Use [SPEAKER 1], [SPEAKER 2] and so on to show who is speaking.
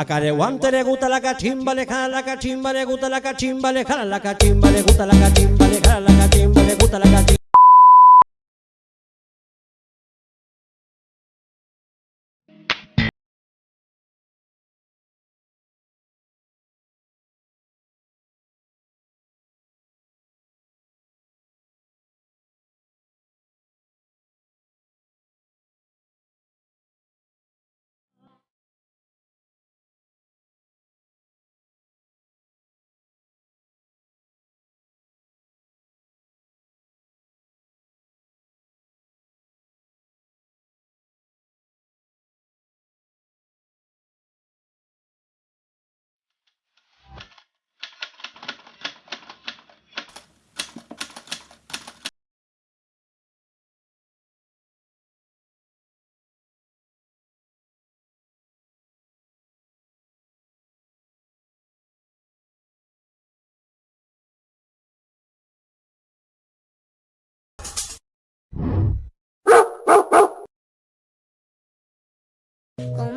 [SPEAKER 1] A Careguante le gusta la cachimba, le jala la cachimba, le gusta la cachimba, le jala la cachimba, le gusta la cachimba, le jala la cachimba, le gusta la cachimba.
[SPEAKER 2] Con